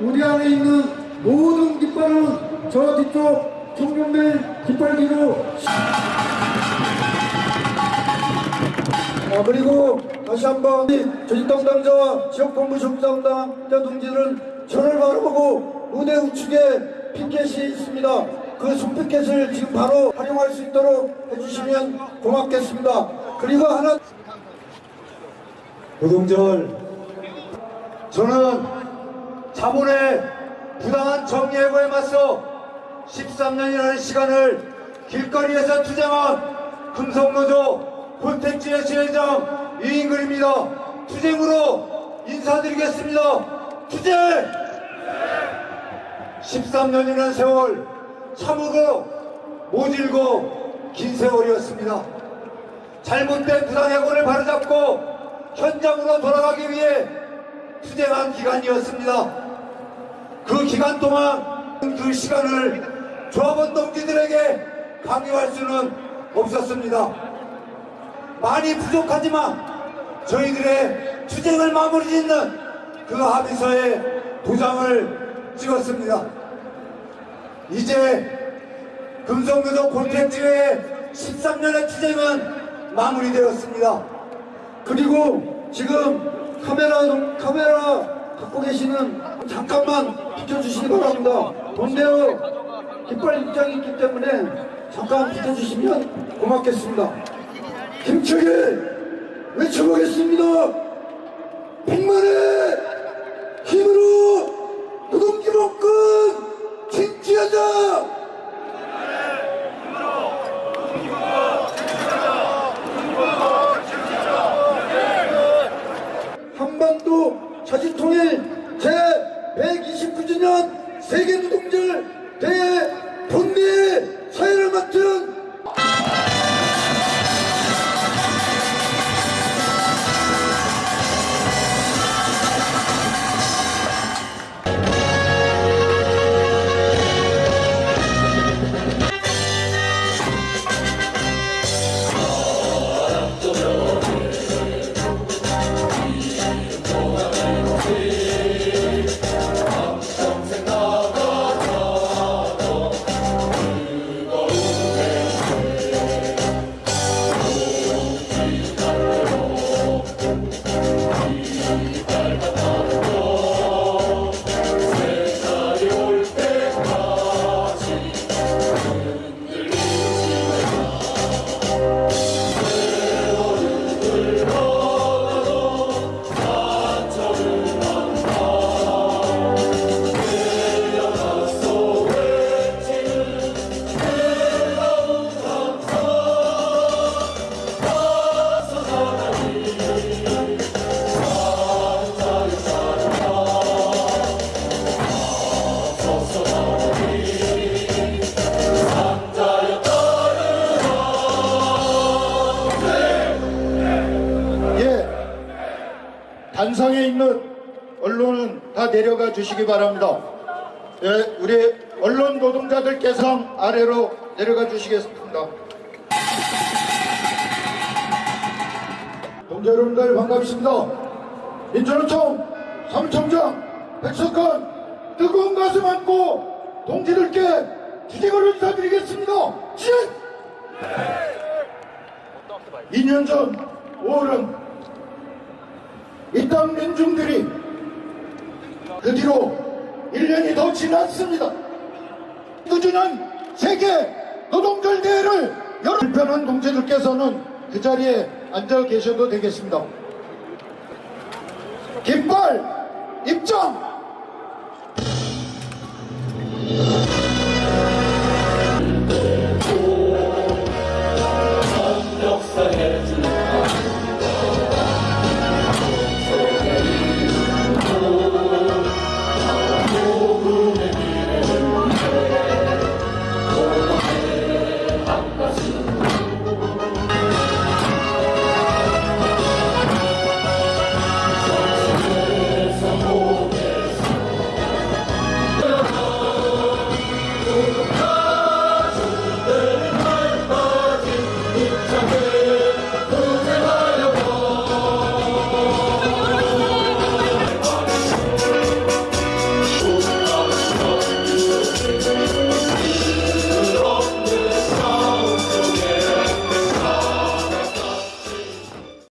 우리 안에 있는 모든 깃발은 저 뒤쪽 청년들 깃발기로 아, 그리고 다시 한번 조직 담당자와 지역본부 정담당자 동지들은 저를 바라보고 무대 우측에 피켓이 있습니다. 그 손피켓을 지금 바로 활용할 수 있도록 해주시면 고맙겠습니다. 그리고 하나 노동절 저는 자본의 부당한 정예고에 맞서 13년이라는 시간을 길거리에서 투쟁한 금속노조 콘텐츠의 지회장 이인글입니다. 투쟁으로 인사드리겠습니다. 투쟁! 13년이라는 세월 참으로 모질고 긴 세월이었습니다. 잘못된 부당해고를 바로잡고 현장으로 돌아가기 위해 투쟁한 기간이었습니다. 그 기간 동안 그 시간을 조합원 동지들에게 강요할 수는 없었습니다. 많이 부족하지만 저희들의 투쟁을 마무리 짓는 그 합의서에 도장을 찍었습니다. 이제 금속노조 콘텐츠의 13년의 투쟁은 마무리되었습니다. 그리고 지금 카메라 카메라 갖고 계시는 잠깐만 비켜주시기 바랍니다. 돈대어 깃발 입장이 있기 때문에 잠깐 비켜주시면 고맙겠습니다. 힘차게 외쳐보겠습니다. 백만의 힘으로 노동기본권 쟁취하자. 한반도 자주통일 제129주년 세계노동절 대회 단상에 있는 언론은 다 내려가 주시기 바랍니다. 예, 우리 언론 노동자들께서 아래로 내려가 주시겠습니다. 동지 여러분들 반갑습니다. 민주노총 사무총장 백석환 뜨거운 가슴 안고 동지들께 주직을 인사드리겠습니다. 진! 2년 전 5월은 있던 민중들이 그 뒤로 1년이 더 지났습니다. 그주는 세계 노동절 대회를 여러 불편한 동지들께서는 그 자리에 앉아 계셔도 되겠습니다. 깃발 입장!